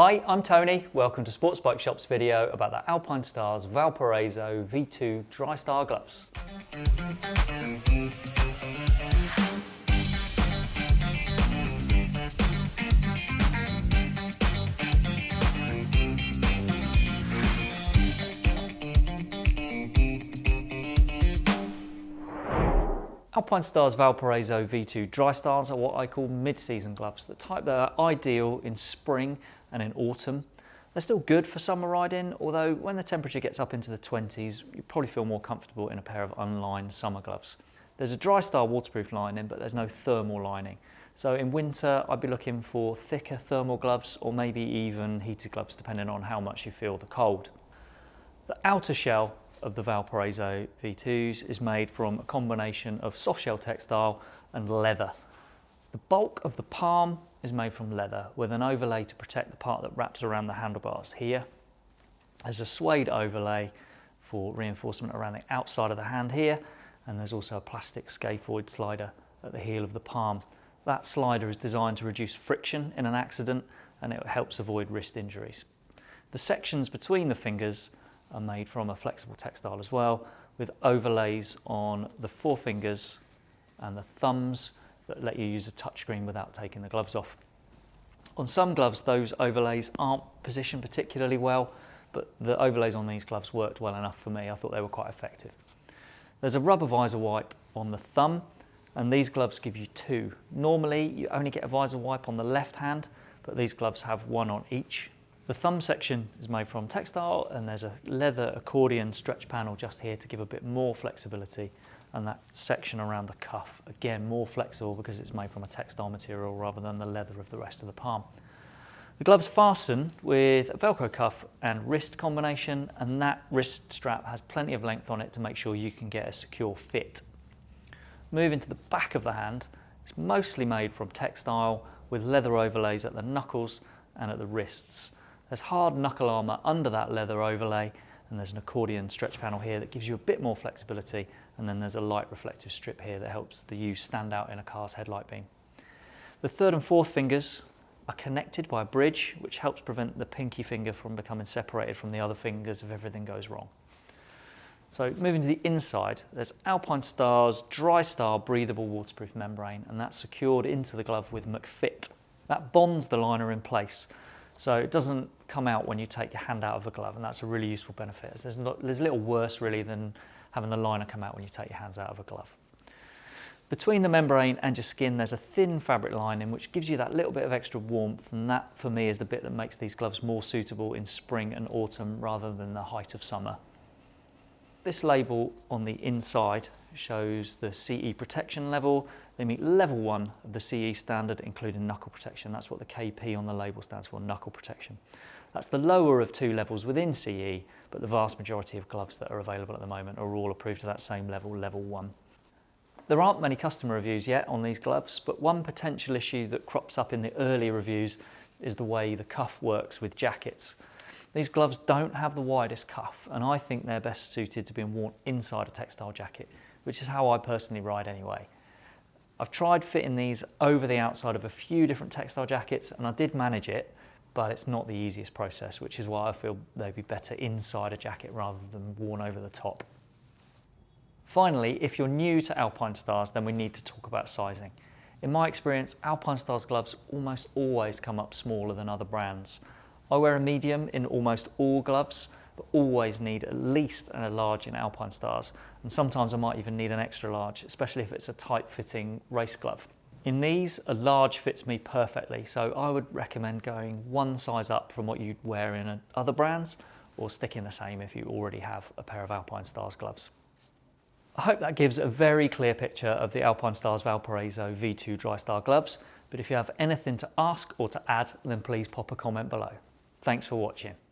Hi, I'm Tony. Welcome to Sports Bike Shop's video about the Alpinestars Valparaiso V2 Drystar gloves. Alpinestars Valparaiso V2 Drystars are what I call mid-season gloves, the type that are ideal in spring and in autumn. They're still good for summer riding, although when the temperature gets up into the 20s, you probably feel more comfortable in a pair of unlined summer gloves. There's a Drystar waterproof lining, but there's no thermal lining. So in winter, I'd be looking for thicker thermal gloves or maybe even heated gloves, depending on how much you feel the cold. The outer shell of the Valparaiso V2s is made from a combination of soft shell textile and leather. The bulk of the palm is made from leather with an overlay to protect the part that wraps around the handlebars here. There's a suede overlay for reinforcement around the outside of the hand here and there's also a plastic scaphoid slider at the heel of the palm. That slider is designed to reduce friction in an accident and it helps avoid wrist injuries. The sections between the fingers are made from a flexible textile as well with overlays on the forefingers and the thumbs that let you use a touchscreen without taking the gloves off. On some gloves those overlays aren't positioned particularly well but the overlays on these gloves worked well enough for me. I thought they were quite effective. There's a rubber visor wipe on the thumb and these gloves give you two. Normally you only get a visor wipe on the left hand but these gloves have one on each the thumb section is made from textile and there's a leather accordion stretch panel just here to give a bit more flexibility and that section around the cuff, again more flexible because it's made from a textile material rather than the leather of the rest of the palm. The gloves fasten with a velcro cuff and wrist combination and that wrist strap has plenty of length on it to make sure you can get a secure fit. Moving to the back of the hand, it's mostly made from textile with leather overlays at the knuckles and at the wrists. There's hard knuckle armour under that leather overlay and there's an accordion stretch panel here that gives you a bit more flexibility and then there's a light reflective strip here that helps the U stand out in a car's headlight beam. The third and fourth fingers are connected by a bridge which helps prevent the pinky finger from becoming separated from the other fingers if everything goes wrong. So moving to the inside, there's Alpinestars' Dry Star breathable waterproof membrane and that's secured into the glove with McFit. That bonds the liner in place so it doesn't come out when you take your hand out of a glove and that's a really useful benefit. There's, not, there's little worse really than having the liner come out when you take your hands out of a glove. Between the membrane and your skin there's a thin fabric lining which gives you that little bit of extra warmth and that for me is the bit that makes these gloves more suitable in spring and autumn rather than the height of summer. This label on the inside shows the CE protection level. They meet level one of the CE standard, including knuckle protection. That's what the KP on the label stands for, knuckle protection. That's the lower of two levels within CE, but the vast majority of gloves that are available at the moment are all approved to that same level, level one. There aren't many customer reviews yet on these gloves, but one potential issue that crops up in the early reviews is the way the cuff works with jackets. These gloves don't have the widest cuff and I think they're best suited to being worn inside a textile jacket, which is how I personally ride anyway. I've tried fitting these over the outside of a few different textile jackets and I did manage it, but it's not the easiest process, which is why I feel they'd be better inside a jacket rather than worn over the top. Finally, if you're new to Alpinestars, then we need to talk about sizing. In my experience, Alpinestars gloves almost always come up smaller than other brands. I wear a medium in almost all gloves, but always need at least a large in Alpinestars. And sometimes I might even need an extra large, especially if it's a tight fitting race glove. In these, a large fits me perfectly, so I would recommend going one size up from what you'd wear in other brands, or sticking the same if you already have a pair of Alpinestars gloves. I hope that gives a very clear picture of the Alpinestars Valparaiso V2 Drystar gloves, but if you have anything to ask or to add, then please pop a comment below. Thanks for watching.